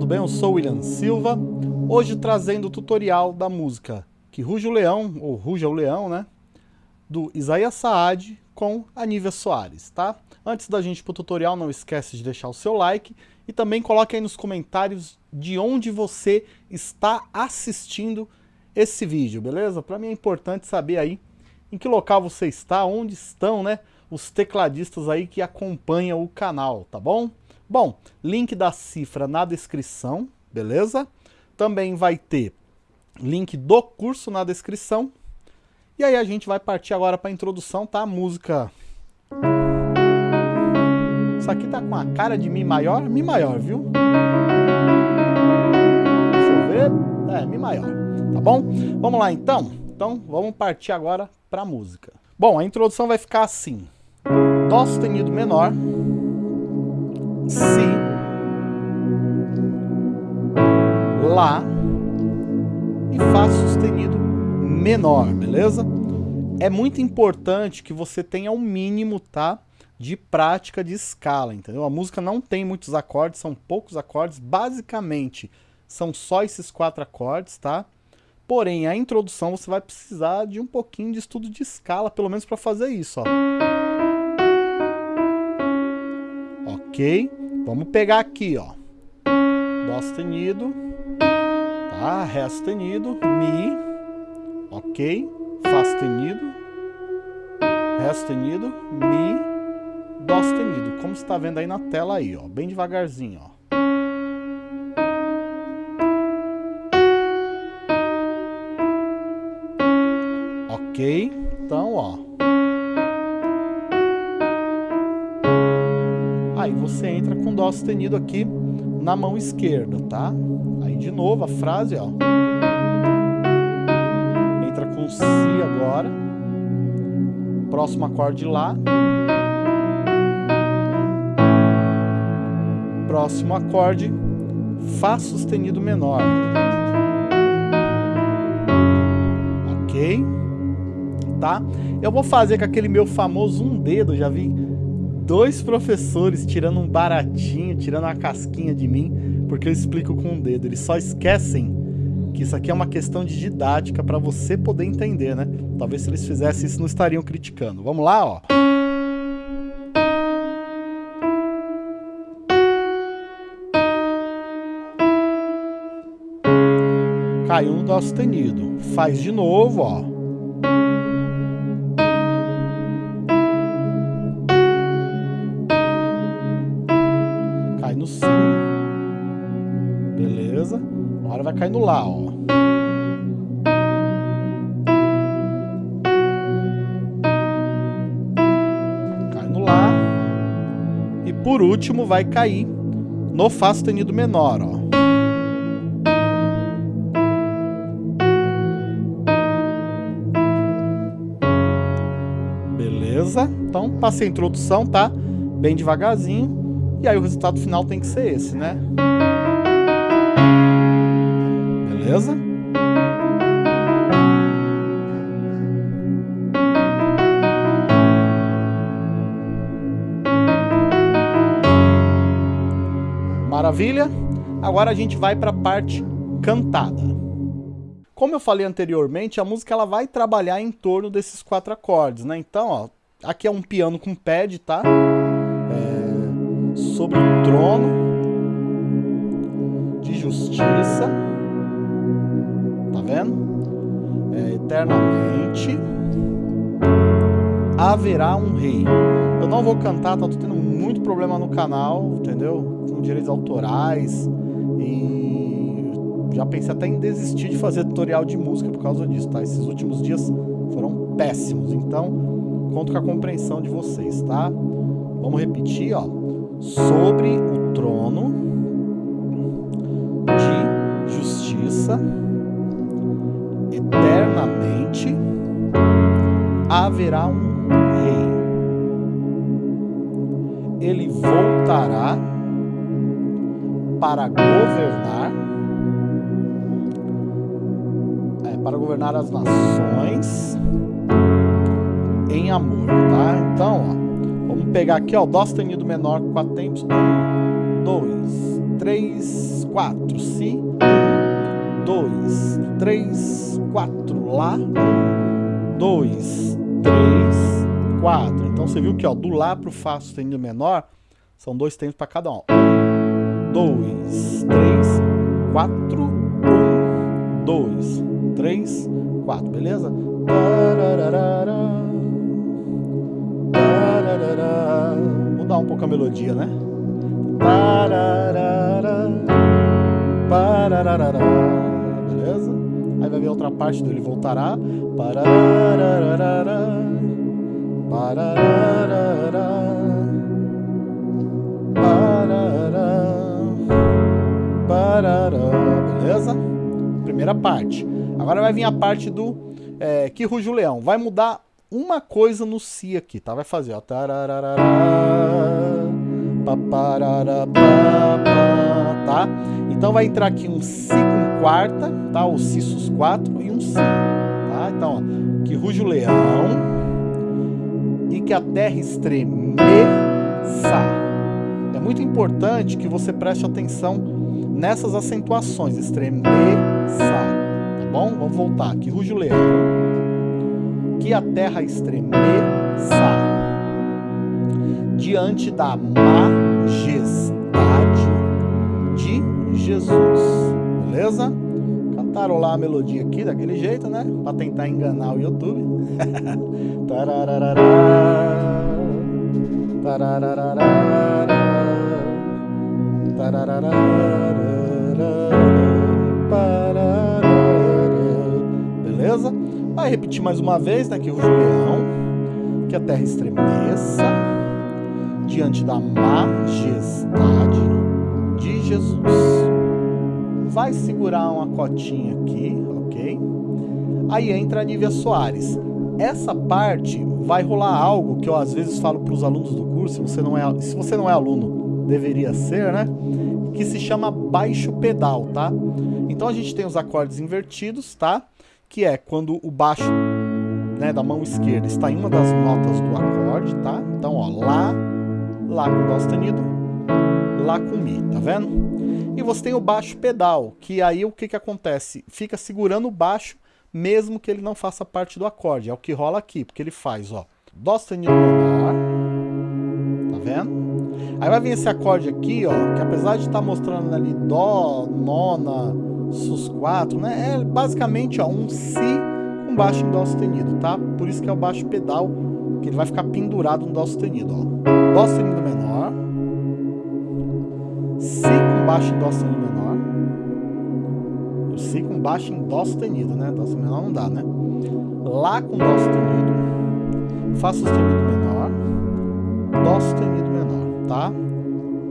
Tudo bem? Eu sou William Silva, hoje trazendo o tutorial da música Que Ruja o Leão, ou Ruja o Leão, né? Do Isaías Saad com a Nívia Soares, tá? Antes da gente ir pro tutorial, não esquece de deixar o seu like e também coloque aí nos comentários de onde você está assistindo esse vídeo, beleza? Para mim é importante saber aí em que local você está, onde estão, né? Os tecladistas aí que acompanham o canal, tá bom? Bom, link da cifra na descrição, beleza? Também vai ter link do curso na descrição. E aí a gente vai partir agora para a introdução, tá? Música... Isso aqui tá com a cara de Mi maior, Mi maior, viu? Deixa eu ver... É, Mi maior, tá bom? Vamos lá então? Então vamos partir agora para a música. Bom, a introdução vai ficar assim. Dó sustenido menor, Si, Lá e Fá sustenido menor, beleza? É muito importante que você tenha um mínimo, tá? De prática de escala, entendeu? A música não tem muitos acordes, são poucos acordes, basicamente são só esses quatro acordes, tá? Porém, a introdução você vai precisar de um pouquinho de estudo de escala, pelo menos para fazer isso, ó. Ok? Vamos pegar aqui, ó. Dó sustenido, tá? Ré sustenido, Mi, ok? Fá sustenido, Ré sustenido, Mi, Dó sustenido. Como você está vendo aí na tela aí, ó. Bem devagarzinho, ó. Ok? Então, ó. Aí você entra com Dó sustenido aqui na mão esquerda, tá? Aí de novo a frase, ó. Entra com Si agora. Próximo acorde Lá. Próximo acorde Fá sustenido menor. Ok? Tá? Eu vou fazer com aquele meu famoso um dedo, já vi dois professores tirando um baratinho, tirando uma casquinha de mim, porque eu explico com o um dedo. Eles só esquecem que isso aqui é uma questão de didática para você poder entender, né? Talvez se eles fizessem isso não estariam criticando. Vamos lá, ó. Caiu no Dó sustenido. Faz de novo, ó. Si. Beleza? Agora vai cair no Lá, ó. Cai no Lá. E por último vai cair no Fá sustenido menor, ó. Beleza? Então, passei a introdução, tá? Bem devagarzinho. E aí o resultado final tem que ser esse, né? Beleza? Maravilha? Agora a gente vai para a parte cantada. Como eu falei anteriormente, a música ela vai trabalhar em torno desses quatro acordes, né? Então, ó, aqui é um piano com pad, tá? Sobre o trono de justiça. Tá vendo? É, eternamente haverá um rei. Eu não vou cantar, tá? Tô tendo muito problema no canal, entendeu? Com direitos autorais e já pensei até em desistir de fazer tutorial de música por causa disso, tá? Esses últimos dias foram péssimos, então conto com a compreensão de vocês, tá? Vamos repetir, ó sobre o trono de justiça eternamente haverá um rei. Ele voltará para governar é, para governar as nações em amor, tá? Então, ó, Vamos pegar aqui, ó, Dó sustenido menor, quatro tempos. Um, dois, três. quatro. Si. Um, dois, três, quatro. Lá. Um, dois, três, quatro. Então você viu que ó, do Lá para o Fá sustenido menor são dois tempos para cada um. Um, dois, três, quatro. Um, dois, três, quatro. Beleza? Mudar um pouco a melodia, né? Beleza? Aí vai vir outra parte dele voltará. Beleza? Primeira parte. Agora vai vir a parte do é, que ruge o leão. Vai mudar uma coisa no si aqui, tá? Vai fazer, ó. Tá? Então vai entrar aqui um si com quarta, tá? O si sus 4 e um si, tá? Então, ó, que ruge o leão e que a terra estremeça. É muito importante que você preste atenção nessas acentuações, estremeça bom? Vamos voltar. Que ruge o leão. Que a terra estremeça diante da majestade de Jesus. Beleza? Cantarolar a melodia aqui daquele jeito, né? Pra tentar enganar o YouTube. Tarararara. Tarararara. Repetir mais uma vez, né, que o leão, que a terra estremeça diante da majestade de Jesus. Vai segurar uma cotinha aqui, ok? Aí entra a Nívia Soares. Essa parte vai rolar algo que eu às vezes falo para os alunos do curso, se você, não é, se você não é aluno, deveria ser, né? Que se chama baixo pedal, tá? Então a gente tem os acordes invertidos, tá? Que é quando o baixo né, da mão esquerda está em uma das notas do acorde, tá? Então, ó, Lá, Lá com Dó sustenido, Lá com Mi, tá vendo? E você tem o baixo pedal, que aí o que, que acontece? Fica segurando o baixo, mesmo que ele não faça parte do acorde. É o que rola aqui, porque ele faz, ó, Dó sustenido menor, tá vendo? Aí vai vir esse acorde aqui, ó, que apesar de estar tá mostrando ali Dó, nona, sus4, né? É basicamente ó, um si com baixo em dó sustenido, tá? Por isso que é o baixo pedal, que ele vai ficar pendurado no dó sustenido, ó. Dó sustenido menor, si com baixo em dó sustenido menor, o si com baixo em dó sustenido, né? Dó sustenido menor não dá, né? Lá com dó sustenido, fá sustenido menor, dó sustenido menor, tá?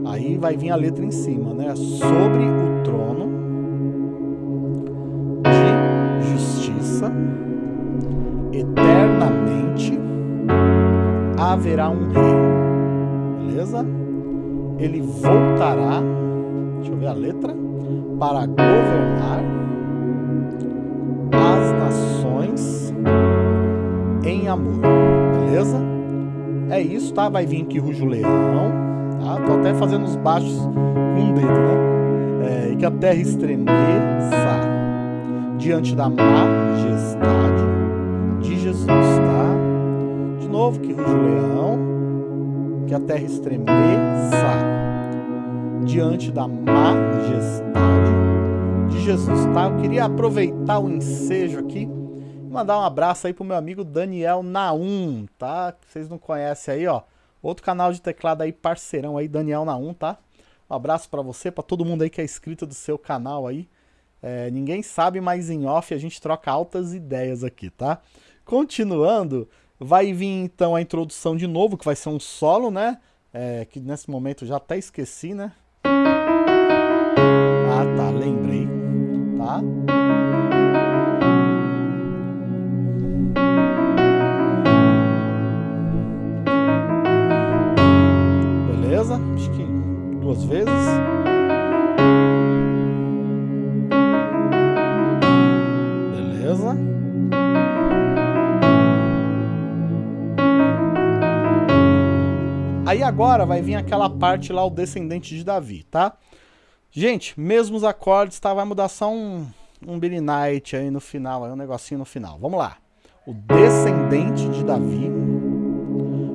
Aí vai vir a letra em cima, né? Sobre o trono haverá um rei. Beleza? Ele voltará, deixa eu ver a letra, para governar as nações em amor. Beleza? É isso, tá? Vai vir aqui ruge o leão, tá? Tô até fazendo os baixos com o dedo, né? É, e que a terra estremeça diante da majestade de Jesus, tá? Novo, que ruge o leão, que a terra estremeça diante da majestade de Jesus, tá? Eu queria aproveitar o ensejo aqui e mandar um abraço aí pro meu amigo Daniel Naum, tá? Vocês não conhecem aí, ó. Outro canal de teclado aí, parceirão aí, Daniel Naum, tá? Um abraço para você, para todo mundo aí que é inscrito do seu canal aí. É, ninguém sabe, mas em off a gente troca altas ideias aqui, tá? Continuando, vai vir então a introdução de novo, que vai ser um solo, né? É, que nesse momento já até esqueci, né? Agora vai vir aquela parte lá, o descendente de Davi, tá? Gente, mesmos acordes, tá? Vai mudar só um, um Billy Knight aí no final, aí um negocinho no final. Vamos lá. O descendente de Davi,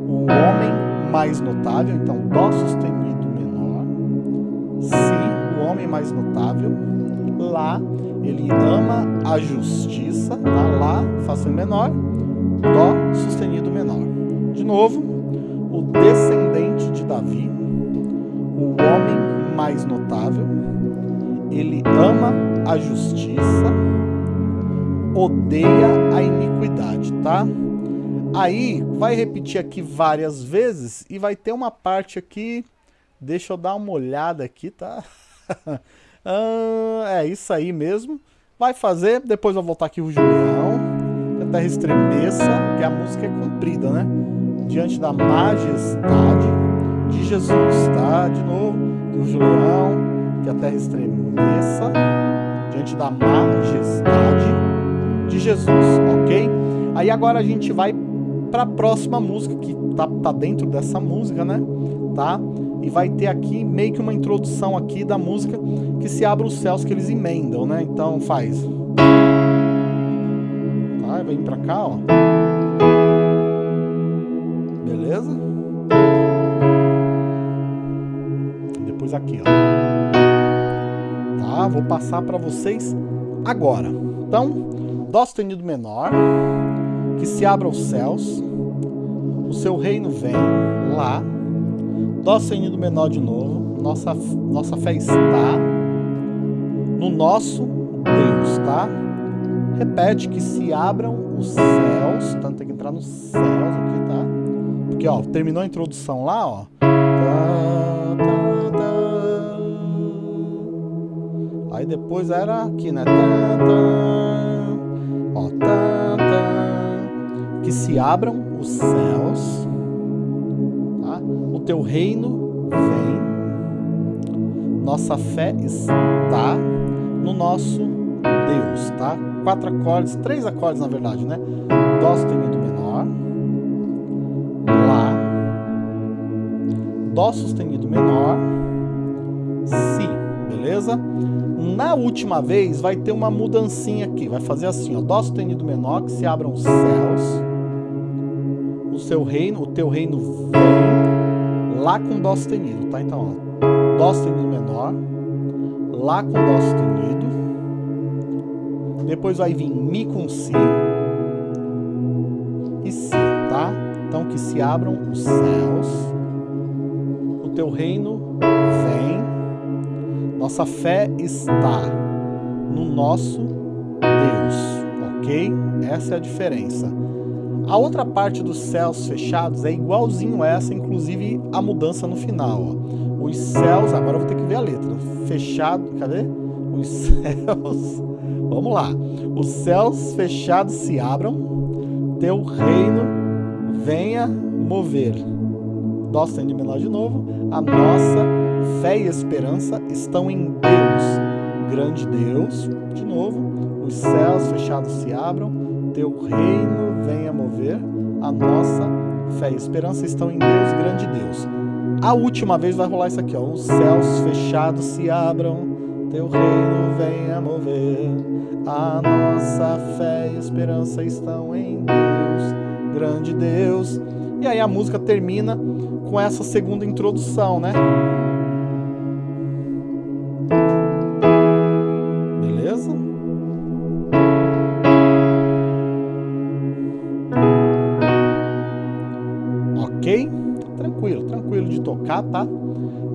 o homem mais notável, então Dó sustenido menor, Si, o homem mais notável, Lá, ele ama a justiça, tá? Lá, Fá sustenido menor, Dó sustenido menor. De novo, o descendente de Davi, o homem mais notável, ele ama a justiça, odeia a iniquidade, tá? Aí, vai repetir aqui várias vezes e vai ter uma parte aqui, deixa eu dar uma olhada aqui, tá? ah, é isso aí mesmo. Vai fazer, depois vou voltar aqui o Julião, a terra estremeça, que a música é comprida, né? Diante da majestade de Jesus, tá? De novo, o Julião, que a terra estremeça, diante da majestade de Jesus, ok? Aí agora a gente vai para a próxima música, que tá, tá dentro dessa música, né? Tá? E vai ter aqui meio que uma introdução aqui da música que se abre os céus que eles emendam, né? Então faz. Tá? Vem pra cá, ó. Beleza? Aqui, ó. Tá? Vou passar para vocês agora. Então, Dó sustenido menor, que se abra os céus, o seu reino vem lá, Dó sustenido menor de novo, nossa, nossa fé está no nosso Deus, tá? Repete que se abram os céus, tanto tem que entrar nos céus aqui, tá? Porque, ó, terminou a introdução lá, ó. Tá, tá, Aí depois era aqui, né? Ó. Que se abram os céus, tá? o teu reino vem, nossa fé está no nosso Deus, tá? Quatro acordes, três acordes na verdade, né? Dó sustenido menor, Lá, Dó sustenido menor, Si, beleza? Na última vez vai ter uma mudancinha aqui, vai fazer assim, ó, Dó sustenido menor, que se abram os céus, o seu reino, o teu reino vem, Lá com Dó sustenido, tá? Então, ó, Dó sustenido menor, Lá com Dó sustenido, depois vai vir Mi com Si e Si, tá? Então, que se abram os céus, o teu reino vem, nossa fé está no nosso Deus, ok? Essa é a diferença. A outra parte dos céus fechados é igualzinho essa, inclusive a mudança no final. Ó. Os céus, agora eu vou ter que ver a letra. Fechado, cadê? Os céus, vamos lá. Os céus fechados se abram, teu reino venha mover. Dó sustenido menor de novo. A nossa fé e esperança estão em Deus. Grande Deus, de novo. Os céus fechados se abram, teu reino venha mover. A nossa fé e esperança estão em Deus, grande Deus. A última vez vai rolar isso aqui, ó. Os céus fechados se abram, teu reino venha mover. A nossa fé e esperança estão em Deus, grande Deus. E aí a música termina com essa segunda introdução, né?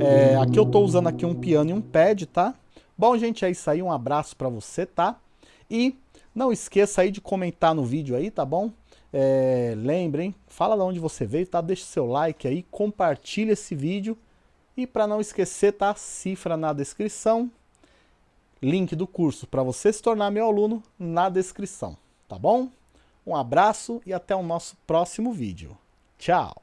É, aqui eu tô usando aqui um piano e um pad, tá? Bom, gente, é isso aí. Um abraço pra você, tá? E não esqueça aí de comentar no vídeo aí, tá bom? É, lembrem, fala de onde você veio, tá? Deixa seu like aí, compartilha esse vídeo. E para não esquecer, tá? Cifra na descrição. Link do curso para você se tornar meu aluno na descrição, tá bom? Um abraço e até o nosso próximo vídeo. Tchau!